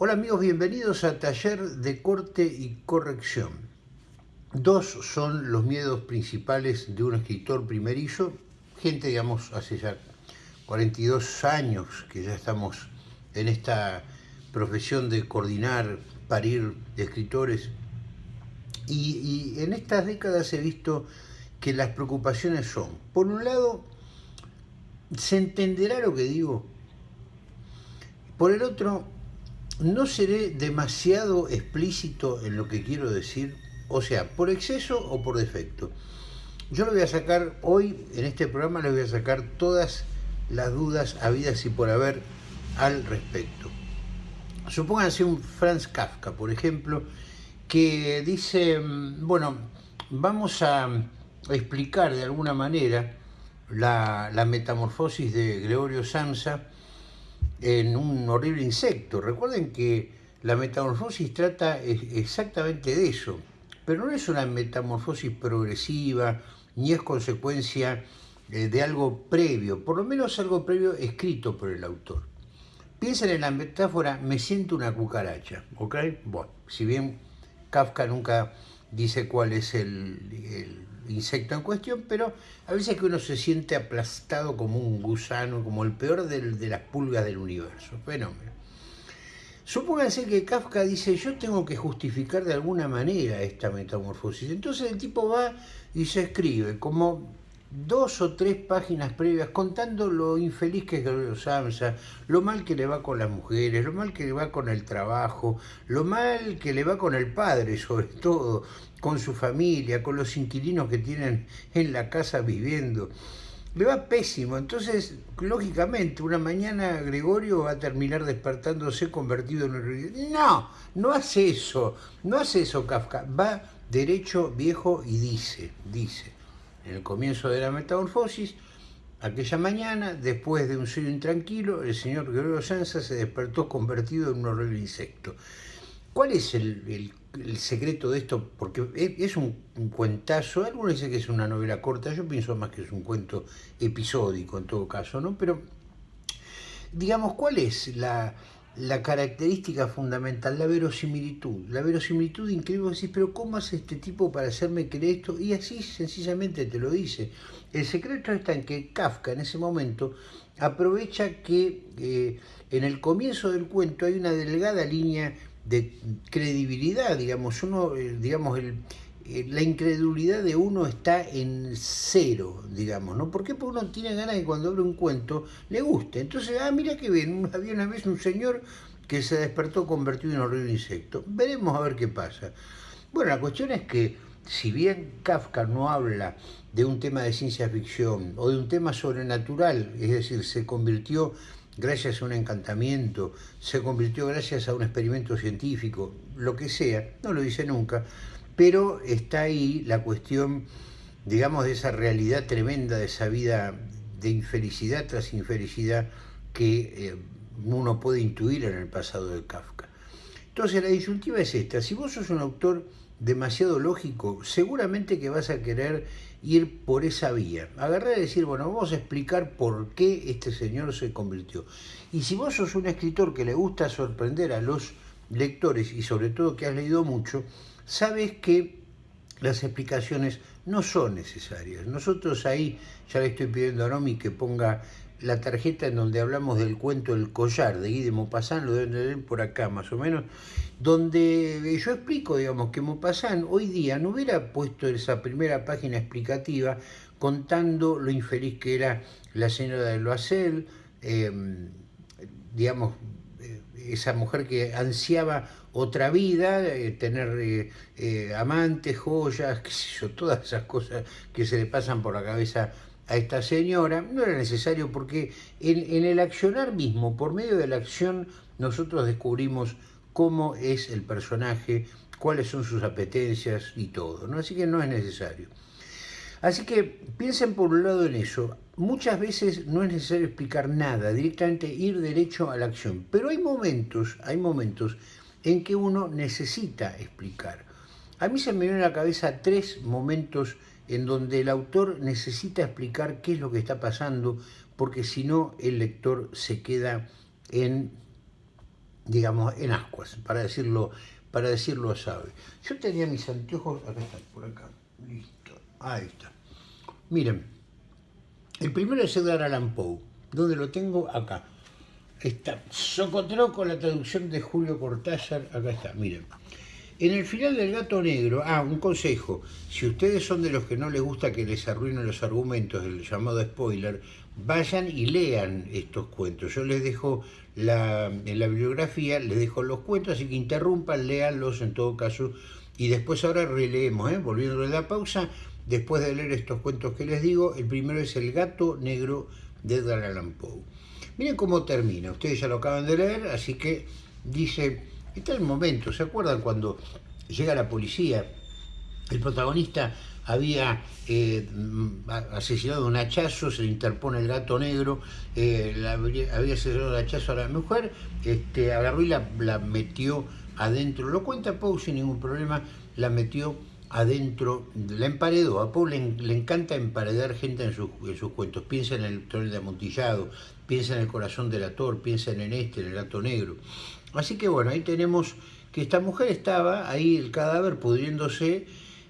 Hola amigos, bienvenidos a Taller de Corte y Corrección. Dos son los miedos principales de un escritor primerizo, gente, digamos, hace ya 42 años que ya estamos en esta profesión de coordinar, parir escritores, y, y en estas décadas he visto que las preocupaciones son, por un lado, ¿se entenderá lo que digo? Por el otro, no seré demasiado explícito en lo que quiero decir, o sea, por exceso o por defecto. Yo le voy a sacar, hoy en este programa le voy a sacar todas las dudas habidas y por haber al respecto. Supónganse un Franz Kafka, por ejemplo, que dice, mm, bueno, vamos a explicar de alguna manera la, la metamorfosis de Gregorio Samsa, en un horrible insecto. Recuerden que la metamorfosis trata exactamente de eso, pero no es una metamorfosis progresiva, ni es consecuencia eh, de algo previo, por lo menos algo previo escrito por el autor. Piensen en la metáfora, me siento una cucaracha, ¿ok? Bueno, si bien Kafka nunca dice cuál es el insecto en cuestión, pero a veces que uno se siente aplastado como un gusano, como el peor de las pulgas del universo. Fenómeno. Supónganse que Kafka dice, yo tengo que justificar de alguna manera esta metamorfosis. Entonces el tipo va y se escribe como dos o tres páginas previas contando lo infeliz que es Gabriel Samsa, lo mal que le va con las mujeres, lo mal que le va con el trabajo, lo mal que le va con el padre sobre todo, con su familia, con los inquilinos que tienen en la casa viviendo. Le va pésimo, entonces, lógicamente, una mañana Gregorio va a terminar despertándose convertido en un... No, no hace eso, no hace eso Kafka, va derecho, viejo y dice, dice, en el comienzo de la metamorfosis, aquella mañana, después de un sueño intranquilo, el señor Gregorio Sansa se despertó convertido en un horrible insecto. ¿Cuál es el, secreto de esto? Porque es un, cuentazo, algunos dicen que es una novela corta, yo pienso más que es un cuento episódico en todo caso, ¿no? Pero, digamos, ¿cuál es la, característica fundamental? La verosimilitud. La verosimilitud increíble, decir, pero ¿cómo hace este tipo para hacerme creer esto? Y así sencillamente te lo dice. El secreto está en que Kafka en ese momento aprovecha que eh, en el comienzo del cuento hay una delgada línea de credibilidad, digamos, uno, eh, digamos, el, la incredulidad de uno está en cero, digamos, ¿no? Porque uno tiene ganas de cuando abre un cuento le guste. Entonces, ah, mira qué bien, había una vez un señor que se despertó convertido en horrible insecto. Veremos a ver qué pasa. Bueno, la cuestión es que si bien Kafka no habla de un tema de ciencia ficción o de un tema sobrenatural, es decir, se convirtió gracias a un encantamiento, se convirtió gracias a un experimento científico, lo que sea, no lo dice nunca, pero está ahí la cuestión, digamos, de esa realidad tremenda, de esa vida de infelicidad tras infelicidad que eh, uno puede intuir en el pasado de Kafka. Entonces la disyuntiva es esta, si vos sos un autor demasiado lógico, seguramente que vas a querer ir por esa vía. Agarrar y decir, bueno, vamos a explicar por qué este señor se convirtió. Y si vos sos un escritor que le gusta sorprender a los lectores y sobre todo que has leído mucho, sabes que las explicaciones no son necesarias. Nosotros ahí, ya le estoy pidiendo a Nomi que ponga la tarjeta en donde hablamos del cuento El collar de Guy de Maupassant, lo deben de por acá más o menos, donde yo explico, digamos, que Maupassant hoy día no hubiera puesto esa primera página explicativa contando lo infeliz que era la señora de Loisel, em, digamos, eh, esa mujer que ansiaba otra vida, eh, tener eh, amantes, joyas, qué sé yo, todas esas cosas que se le pasan por la cabeza a esta señora, no era necesario porque en, el accionar mismo, por medio de la acción, nosotros descubrimos cómo es el personaje, cuáles son sus apetencias y todo. Así que no es necesario. Así que piensen por un lado en eso. Muchas veces no es necesario explicar nada, directamente ir derecho a la acción. Pero hay momentos, hay momentos en que uno necesita explicar. A mí se me vienen a la cabeza tres momentos en donde el autor necesita explicar qué es lo que está pasando, porque si no el lector se queda en, digamos, en ascuas, para decirlo, para decirlo sabe. Yo tenía mis anteojos, acá están, por acá, listo, ahí está. Miren, el primero es Edgar Allan Poe, donde lo tengo acá. Está Socotró con la traducción de Julio Cortázar, acá está, miren. En el final del gato negro, ah, un consejo, si ustedes son de los que no les gusta que les arruinen los argumentos del llamado spoiler, vayan y lean estos cuentos. Yo les dejo la, en la bibliografía, les dejo los cuentos, así que interrumpan, léanlos en todo caso, y después ahora releemos, ¿eh? volviendo a la pausa, después de leer estos cuentos que les digo, el primero es El gato negro de Edgar Allan Poe. Miren cómo termina, ustedes ya lo acaban de leer, así que dice Está el momento, ¿se acuerdan cuando llega la policía? El protagonista había eh, asesinado un hachazo, se le interpone el gato negro, eh, había asesinado el hachazo a la mujer, este, agarró y la, metió adentro, lo cuenta Pau sin ningún problema, la metió adentro, la emparedó, a Pau le, encanta emparedar gente en, sus cuentos, piensa en el túnel de amontillado, piensa en el corazón del ator, piensa en este, en el gato negro. Así que bueno, ahí tenemos que esta mujer estaba ahí, el cadáver pudriéndose,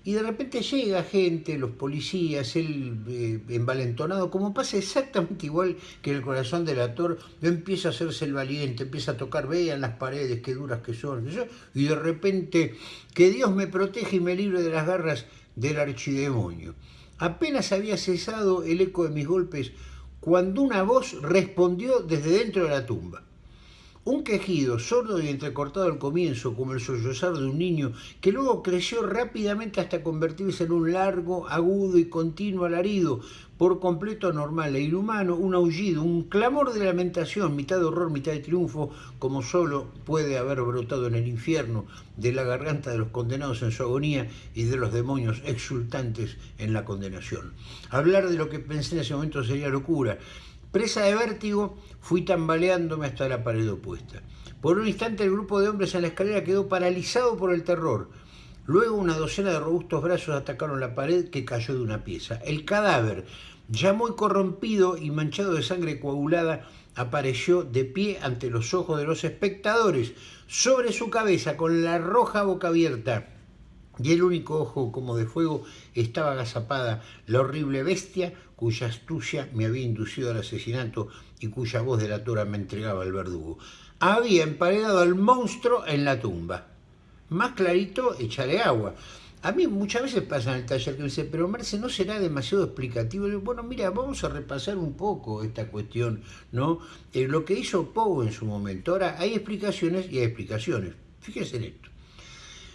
y de repente llega gente, los policías, él eh, envalentonado, como pasa exactamente igual que en el corazón del actor, empieza a hacerse el valiente, empieza a tocar, vean las paredes, qué duras que son, y de repente, que Dios me protege y me libre de las garras del archidemonio. Apenas había cesado el eco de mis golpes cuando una voz respondió desde dentro de la tumba. Un quejido sordo y entrecortado al comienzo, como el sollozar de un niño, que luego creció rápidamente hasta convertirse en un largo, agudo y continuo alarido, por completo anormal e inhumano, un aullido, un clamor de lamentación, mitad de horror, mitad de triunfo, como solo puede haber brotado en el infierno, de la garganta de los condenados en su agonía y de los demonios exultantes en la condenación. Hablar de lo que pensé en ese momento sería locura, Presa de vértigo, fui tambaleándome hasta la pared opuesta. Por un instante el grupo de hombres en la escalera quedó paralizado por el terror. Luego una docena de robustos brazos atacaron la pared que cayó de una pieza. El cadáver, ya muy corrompido y manchado de sangre coagulada, apareció de pie ante los ojos de los espectadores, sobre su cabeza, con la roja boca abierta y el único ojo como de fuego estaba agazapada la horrible bestia cuya astucia me había inducido al asesinato y cuya voz de la tora me entregaba al verdugo. Había emparedado al monstruo en la tumba. Más clarito, echarle agua. A mí muchas veces pasa en el taller que me dice, pero Marce, ¿no será demasiado explicativo? bueno, mira, vamos a repasar un poco esta cuestión, ¿no? Eh, lo que hizo Poe en su momento. Ahora, hay explicaciones y hay explicaciones. Fíjense en esto.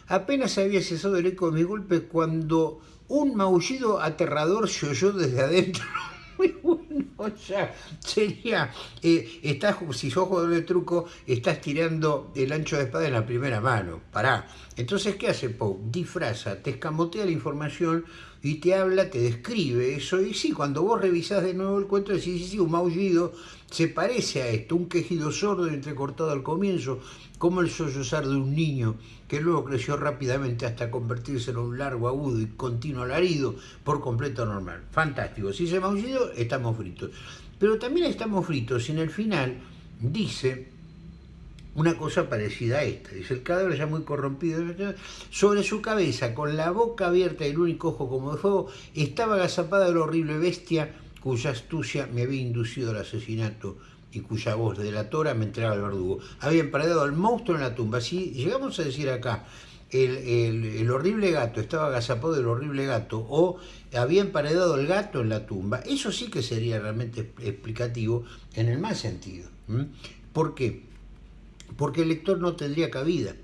Apenas había cesado el eco de mi golpe cuando un maullido aterrador se oyó desde adentro. Muy bueno, sea, sería, eh, estás, si sos jugador de truco, estás tirando el ancho de espada en la primera mano, pará. Entonces, ¿qué hace Poe? Disfraza, te escamotea la información y te habla, te describe eso. Y sí, cuando vos revisás de nuevo el cuento, decís, sí, sí, un maullido se parece a esto, un quejido sordo entrecortado al comienzo, como el sollozar de un niño que luego creció rápidamente hasta convertirse en un largo, agudo y continuo alarido por completo normal. Fantástico. Si se maullido, estamos fritos. Pero también estamos fritos y en el final dice una cosa parecida a esta. Dice, el cadáver ya muy corrompido, sobre su cabeza, con la boca abierta y el único ojo como de fuego, estaba agazapada la horrible bestia cuya astucia me había inducido al asesinato y cuya voz de la tora me entregaba al verdugo. Había emparedado al monstruo en la tumba. Si llegamos a decir acá, el, horrible gato estaba agazapado del horrible gato o había emparedado el gato en la tumba, eso sí que sería realmente explicativo en el mal sentido. ¿Por qué? Porque el lector no tendría cabida.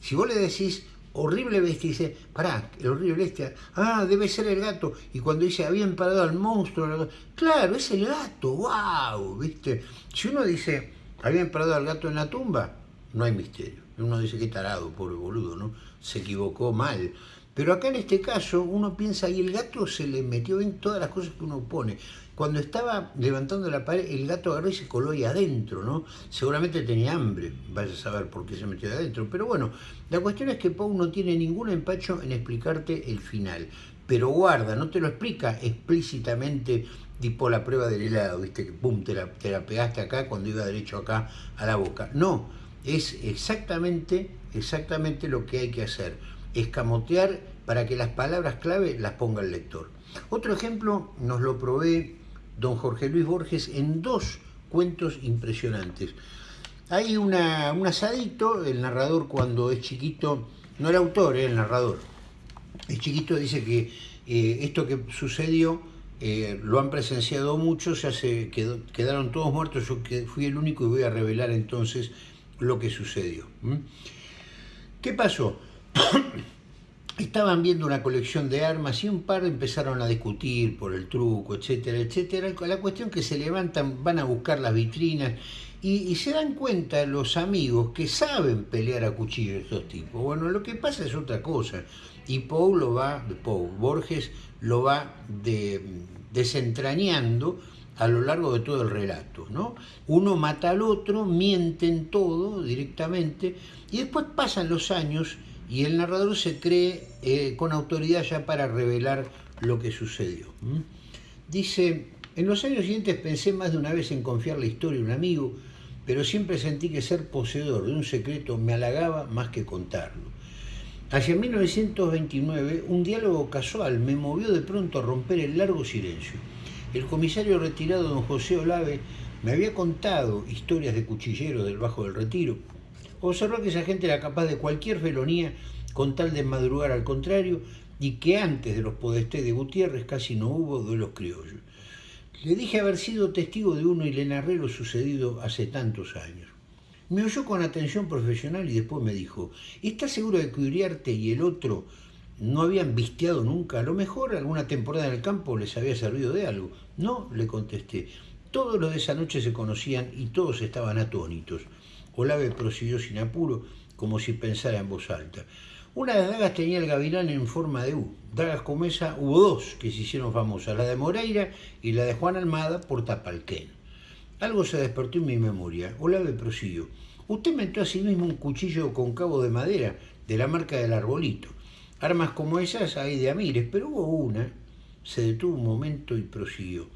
Si vos le decís horrible bestia, dice, pará, el horrible bestia, ah, debe ser el gato. Y cuando dice, habían parado al monstruo, claro, es el gato, wow, ¿viste? Si uno dice, habían parado al gato en la tumba, no hay misterio. Uno dice, qué tarado, pobre boludo, ¿no? Se equivocó mal. Pero acá en este caso uno piensa, y el gato se le metió en todas las cosas que uno pone. Cuando estaba levantando la pared, el gato agarró y se coló ahí adentro, ¿no? Seguramente tenía hambre, vaya a saber por qué se metió adentro. Pero bueno, la cuestión es que Pau no tiene ningún empacho en explicarte el final. Pero guarda, no te lo explica explícitamente tipo la prueba del helado, ¿viste? Que pum, te la, te la pegaste acá cuando iba derecho acá a la boca. No, Es exactamente, exactamente lo que hay que hacer, escamotear para que las palabras clave las ponga el lector. Otro ejemplo nos lo provee don Jorge Luis Borges en dos cuentos impresionantes. Hay una, un asadito, el narrador cuando es chiquito, no el autor, eh, el narrador, es chiquito dice que eh, esto que sucedió eh, lo han presenciado muchos, ya se quedaron todos muertos, yo fui el único y voy a revelar entonces lo que sucedió. ¿Qué pasó? Estaban viendo una colección de armas y un par empezaron a discutir por el truco, etcétera, etcétera. La cuestión que se levantan, van a buscar las vitrinas y, se dan cuenta los amigos que saben pelear a cuchillo estos tipos. Bueno, lo que pasa es otra cosa. Y Paul lo va, Paul Borges lo va desentrañando a lo largo de todo el relato. ¿no? Uno mata al otro, mienten todo directamente, y después pasan los años y el narrador se cree eh, con autoridad ya para revelar lo que sucedió. Dice, en los años siguientes pensé más de una vez en confiar la historia a un amigo, pero siempre sentí que ser poseedor de un secreto me halagaba más que contarlo. Hacia 1929, un diálogo casual me movió de pronto a romper el largo silencio. El comisario retirado don José Olave me había contado historias de cuchilleros del Bajo del Retiro. Observó que esa gente era capaz de cualquier felonía con tal de madrugar al contrario y que antes de los podestés de Gutiérrez casi no hubo duelos criollos. Le dije haber sido testigo de uno y le narré lo sucedido hace tantos años. Me oyó con atención profesional y después me dijo, ¿estás seguro de que Uriarte y el otro no habían visteado nunca? A lo mejor alguna temporada en el campo les había servido de algo. No, le contesté. Todos los de esa noche se conocían y todos estaban atónitos. Olave prosiguió sin apuro, como si pensara en voz alta. Una de las dagas tenía el gavilán en forma de U. Dagas como esa hubo dos que se hicieron famosas, la de Moreira y la de Juan Almada por Tapalquén. Algo se despertó en mi memoria. Olave prosiguió. Usted inventó a sí mismo un cuchillo con cabo de madera, de la marca del arbolito. Armas como esas hay de Amires, pero hubo una. Se detuvo un momento y prosiguió.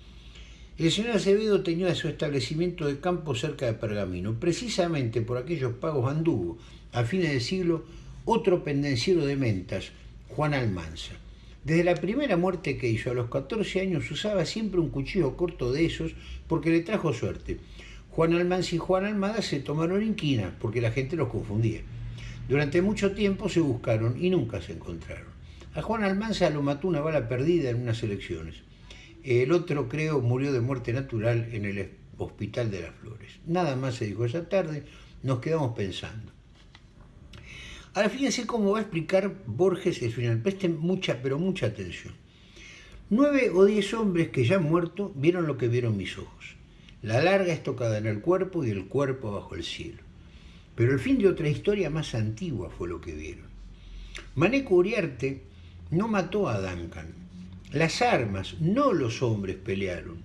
El señor Acevedo tenía su establecimiento de campo cerca de Pergamino. Precisamente por aquellos pagos anduvo, a fines del siglo, otro pendenciero de mentas, Juan Almanza. Desde la primera muerte que hizo a los 14 años usaba siempre un cuchillo corto de esos porque le trajo suerte. Juan Almanza y Juan Almada se tomaron inquina porque la gente los confundía. Durante mucho tiempo se buscaron y nunca se encontraron. A Juan Almanza lo mató una bala perdida en unas elecciones. El otro, creo, murió de muerte natural en el Hospital de las Flores. Nada más se dijo esa tarde, nos quedamos pensando. Ahora fíjense cómo va a explicar Borges el final. Presten mucha, pero mucha atención. Nueve o diez hombres que ya han muerto vieron lo que vieron mis ojos. La larga estocada en el cuerpo y el cuerpo bajo el cielo. Pero el fin de otra historia más antigua fue lo que vieron. Maneco Uriarte no mató a Duncan. Las armas, no los hombres, pelearon.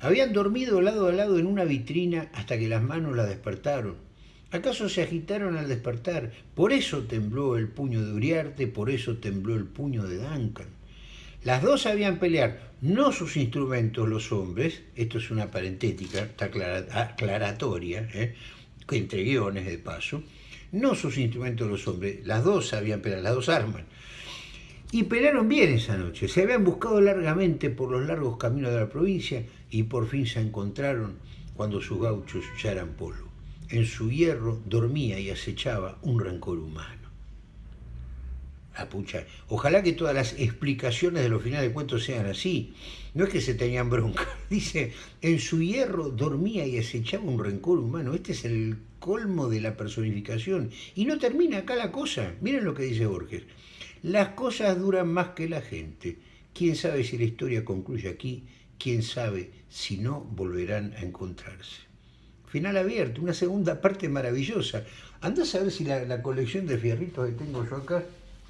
Habían dormido lado a lado en una vitrina hasta que las manos la despertaron ¿Acaso se agitaron al despertar? Por eso tembló el puño de Uriarte, por eso tembló el puño de Duncan. Las dos sabían pelear, no sus instrumentos los hombres, esto es una parentética, está aclaratoria, ¿eh? entre guiones de paso, no sus instrumentos los hombres, las dos sabían pelear, las dos armas. Y pelearon bien esa noche, se habían buscado largamente por los largos caminos de la provincia y por fin se encontraron cuando sus gauchos ya eran polvo en su hierro dormía y acechaba un rencor humano. Ojalá que todas las explicaciones de los finales de cuentos sean así. No es que se tenían bronca. Dice, en su hierro dormía y acechaba un rencor humano. Este es el colmo de la personificación. Y no termina acá la cosa. Miren lo que dice Borges. Las cosas duran más que la gente. ¿Quién sabe si la historia concluye aquí? ¿Quién sabe si no volverán a encontrarse? final abierto, una segunda parte maravillosa. Andás a ver si la, colección de fierritos que tengo yo acá,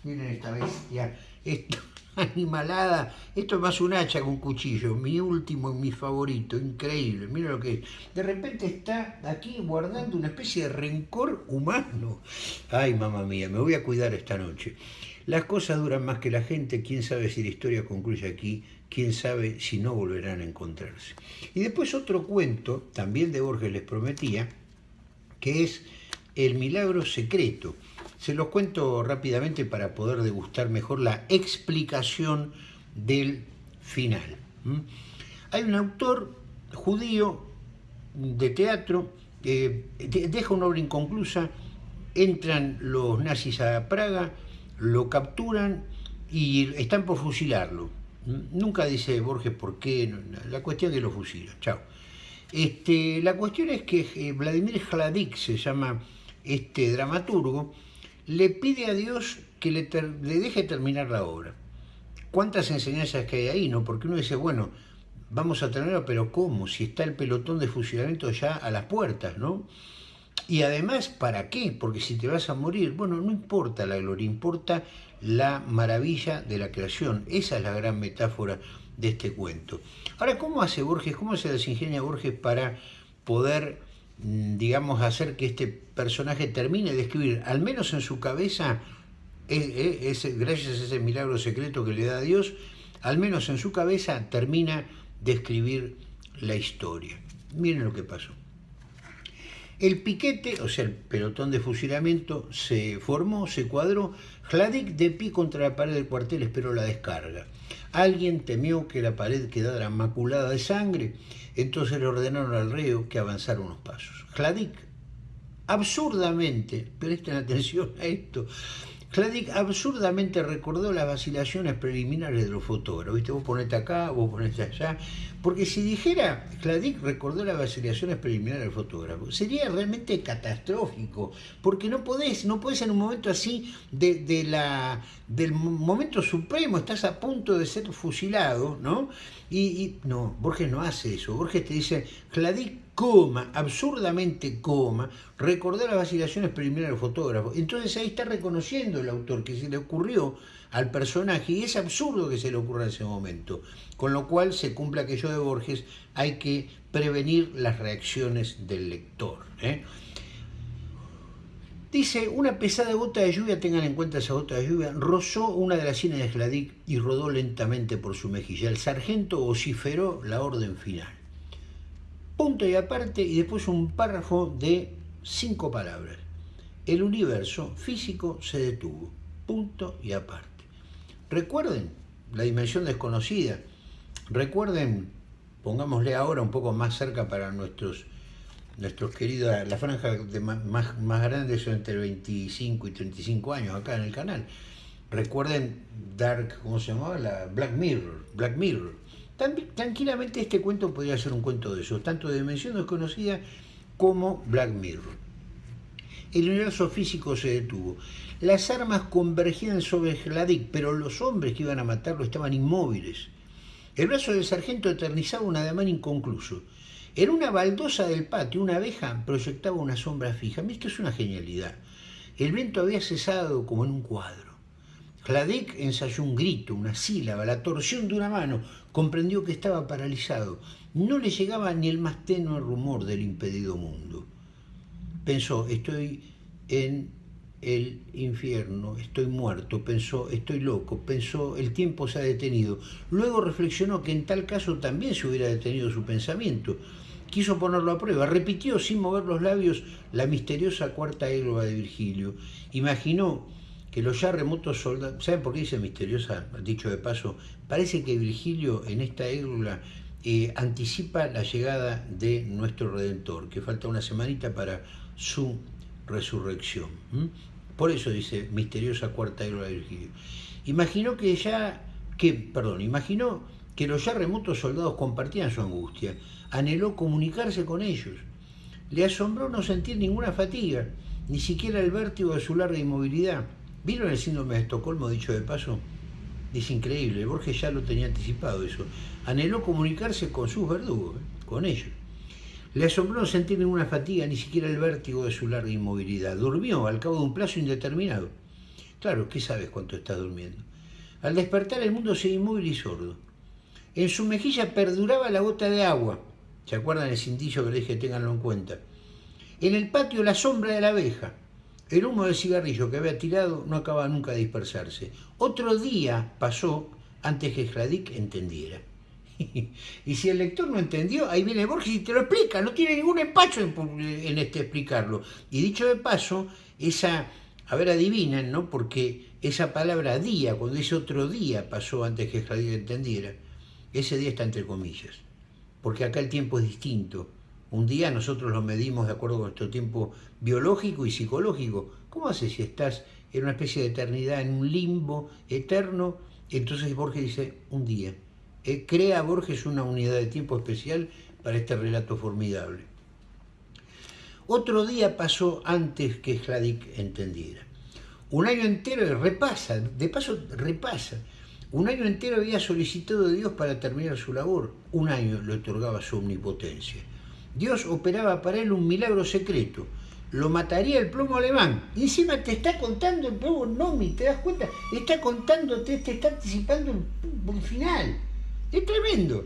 miren esta bestia, esta animalada, esto es más un hacha que un cuchillo, mi último y mi favorito, increíble, miren lo que es. De repente está aquí guardando una especie de rencor humano. Ay, mamá mía, me voy a cuidar esta noche. Las cosas duran más que la gente, quién sabe si la historia concluye aquí, quién sabe si no volverán a encontrarse. Y después otro cuento, también de Borges les prometía, que es El milagro secreto. Se los cuento rápidamente para poder degustar mejor la explicación del final. Hay un autor judío de teatro que deja una obra inconclusa, entran los nazis a Praga, lo capturan y están por fusilarlo. Nunca dice Borges por qué, la cuestión es que lo fusilan. Chao. Este, la cuestión es que eh, Vladimir Hladik, se llama este dramaturgo, le pide a Dios que le, deje terminar la obra. ¿Cuántas enseñanzas que hay ahí, no? Porque uno dice, bueno, vamos a tenerlo, pero ¿cómo? Si está el pelotón de fusilamiento ya a las puertas, ¿no? Y además, ¿para qué? Porque si te vas a morir, bueno, no importa la gloria, importa la maravilla de la creación. Esa es la gran metáfora de este cuento. Ahora, ¿cómo hace Borges, cómo se desingenia Borges para poder, mm, digamos, hacer que este personaje termine de escribir, al menos en su cabeza, es, gracias a ese milagro secreto que le da a Dios, al menos en su cabeza termina de escribir la historia. Miren lo que pasó. El piquete, o sea, el pelotón de fusilamiento, se formó, se cuadró. Hladik de pie contra la pared del cuartel esperó la descarga. Alguien temió que la pared quedara maculada de sangre, entonces le ordenaron al reo que avanzara unos pasos. Hladik, absurdamente, presten atención a esto, Cladic absurdamente recordó las vacilaciones preliminares de los fotógrafos. ¿Viste? Vos ponete acá, vos ponete allá. Porque si dijera, Cladic recordó las vacilaciones preliminares del fotógrafo, sería realmente catastrófico. Porque no podés, no podés en un momento así de, la, del momento supremo, estás a punto de ser fusilado, ¿no? Y, no, Borges no hace eso. Borges te dice, Cladic coma, absurdamente coma, recordó las vacilaciones preliminares del fotógrafo. Entonces ahí está reconociendo el autor que se le ocurrió al personaje y es absurdo que se le ocurra en ese momento. Con lo cual se cumple aquello de Borges, hay que prevenir las reacciones del lector. ¿eh? Dice, una pesada gota de lluvia, tengan en cuenta esa gota de lluvia, rozó una de las sienes de Gladic y rodó lentamente por su mejilla. El sargento vociferó la orden final punto y aparte, y después un párrafo de cinco palabras. El universo físico se detuvo, punto y aparte. Recuerden la dimensión desconocida, recuerden, pongámosle ahora un poco más cerca para nuestros, nuestros queridos, la franja de más, más grande son entre 25 y 35 años acá en el canal. Recuerden Dark, ¿cómo se llamaba? La Black Mirror, Black Mirror tranquilamente este cuento podría ser un cuento de esos, tanto de dimensión desconocida como Black Mirror. El universo físico se detuvo. Las armas convergían sobre Gladik, pero los hombres que iban a matarlo estaban inmóviles. El brazo del sargento eternizaba un ademán inconcluso. En una baldosa del patio, una abeja proyectaba una sombra fija. Esto es una genialidad. El viento había cesado como en un cuadro. Hladek ensayó un grito, una sílaba, la torsión de una mano. Comprendió que estaba paralizado. No le llegaba ni el más tenue rumor del impedido mundo. Pensó, estoy en el infierno, estoy muerto, pensó, estoy loco, pensó, el tiempo se ha detenido. Luego reflexionó que en tal caso también se hubiera detenido su pensamiento. Quiso ponerlo a prueba, repitió sin mover los labios la misteriosa cuarta égloga de Virgilio. Imaginó que los ya remotos soldados, ¿saben por qué dice misteriosa? Dicho de paso, parece que Virgilio en esta égloga eh, anticipa la llegada de nuestro Redentor, que falta una semanita para su resurrección. Por eso dice misteriosa cuarta égloga de Virgilio. Imaginó que ya, que, perdón, imaginó que los ya remotos soldados compartían su angustia, anheló comunicarse con ellos. Le asombró no sentir ninguna fatiga, ni siquiera el vértigo de su larga inmovilidad ¿Vieron el síndrome de Estocolmo, dicho de paso? Es increíble, Borges ya lo tenía anticipado eso. Anheló comunicarse con sus verdugos, con ellos. Le asombró sentir ninguna fatiga, ni siquiera el vértigo de su larga inmovilidad. Durmió al cabo de un plazo indeterminado. Claro, ¿qué sabes cuánto está durmiendo? Al despertar el mundo se inmóvil y sordo. En su mejilla perduraba la gota de agua. ¿Se acuerdan el cintillo que le dije? Ténganlo en cuenta. En el patio la sombra de la abeja. El humo del cigarrillo que había tirado no acababa nunca de dispersarse. Otro día pasó antes que Hladik entendiera. y si el lector no entendió, ahí viene Borges y te lo explica, no tiene ningún empacho en, este explicarlo. Y dicho de paso, esa, a ver, adivinen, ¿no? Porque esa palabra día, cuando dice otro día, pasó antes que Javier entendiera, ese día está entre comillas, porque acá el tiempo es distinto. Un día nosotros lo medimos de acuerdo con nuestro tiempo biológico y psicológico. ¿Cómo haces si estás en una especie de eternidad, en un limbo eterno? Entonces Borges dice, un día. Eh, crea Borges una unidad de tiempo especial para este relato formidable. Otro día pasó antes que Hladik entendiera. Un año entero repasa, de paso repasa. Un año entero había solicitado a Dios para terminar su labor. Un año le otorgaba su omnipotencia. Dios operaba para él un milagro secreto. Lo mataría el plomo alemán. Y encima te está contando el plomo Nomi, ¿te das cuenta? Está contándote, te está anticipando el, final. Es tremendo.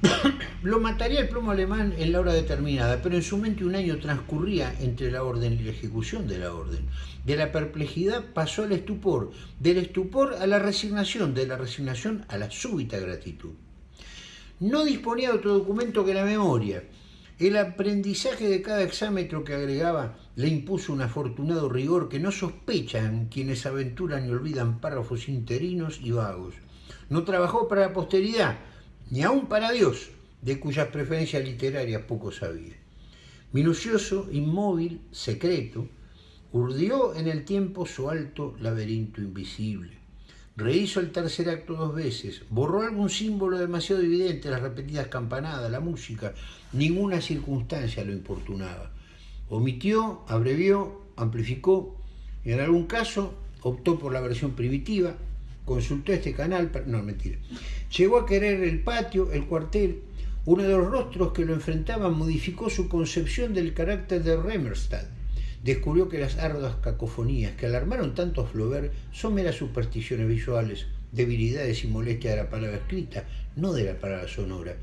Lo mataría el plomo alemán en la hora determinada, pero en su mente un año transcurría entre la orden y la ejecución de la orden. De la perplejidad pasó al estupor, del estupor a la resignación, de la resignación a la súbita gratitud. No disponía de otro documento que la memoria el aprendizaje de cada exámetro que agregaba le impuso un afortunado rigor que no sospechan quienes aventuran y olvidan párrafos interinos y vagos. No trabajó para la posteridad, ni aún para Dios, de cuyas preferencias literarias poco sabía. Minucioso, inmóvil, secreto, urdió en el tiempo su alto laberinto invisible. Rehizo el tercer acto dos veces, borró algún símbolo demasiado evidente, las repetidas campanadas, la música, ninguna circunstancia lo importunaba. Omitió, abrevió, amplificó, en algún caso optó por la versión primitiva, consultó este canal, no, mentira. Llegó a querer el patio, el cuartel, uno de los rostros que lo enfrentaban modificó su concepción del carácter de Remerstad descubrió que las arduas cacofonías que alarmaron tanto a Flaubert son meras supersticiones visuales, debilidades y molestias de la palabra escrita, no de la palabra sonora.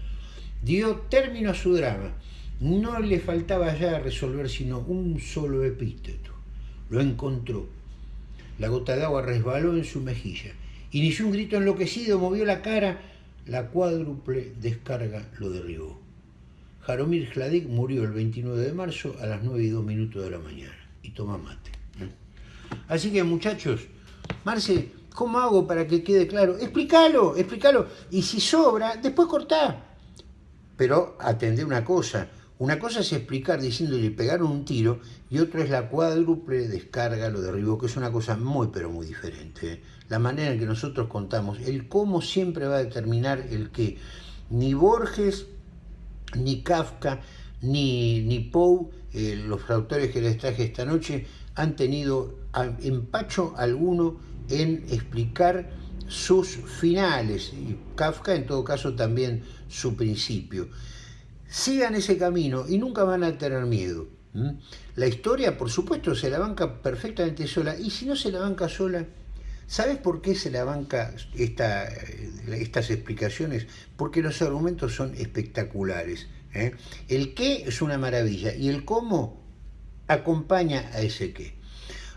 Dio término a su drama. No le faltaba ya resolver sino un solo epíteto. Lo encontró. La gota de agua resbaló en su mejilla. Inició un grito enloquecido, movió la cara. La cuádruple descarga lo derribó. Jaromir Hladik murió el 29 de marzo a las 9 y 2 minutos de la mañana y toma mate. Así que muchachos, Marce, ¿cómo hago para que quede claro? Explícalo, explícalo. Y si sobra, después cortá. Pero atendé una cosa. Una cosa es explicar diciéndole pegaron un tiro y otro es la cuádruple descarga, lo derribó, que es una cosa muy pero muy diferente. ¿eh? La manera en que nosotros contamos, el cómo siempre va a determinar el que ni Borges ni Kafka, ni, ni Poe, eh, los autores que les traje esta noche, han tenido empacho alguno en explicar sus finales, y Kafka en todo caso también su principio. Sigan ese camino y nunca van a tener miedo. La historia, por supuesto, se la banca perfectamente sola, y si no se la banca sola, ¿Sabes por qué se la banca esta, estas explicaciones? Porque los argumentos son espectaculares. ¿eh? El qué es una maravilla y el cómo acompaña a ese qué.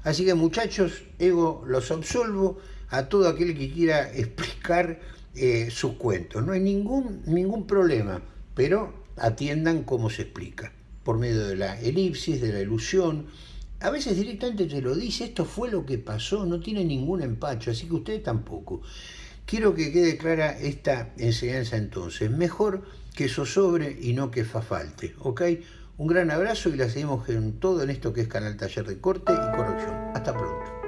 Así que muchachos, Ego los absolvo a todo aquel que quiera explicar eh, sus cuentos. No hay ningún, ningún problema, pero atiendan cómo se explica, por medio de la elipsis, de la ilusión, a veces directamente te lo dice, esto fue lo que pasó, no tiene ningún empacho, así que ustedes tampoco. Quiero que quede clara esta enseñanza entonces, mejor que sobre y no que fa falte, ¿ok? Un gran abrazo y la seguimos en todo en esto que es Canal Taller de Corte y Corrección. Hasta pronto.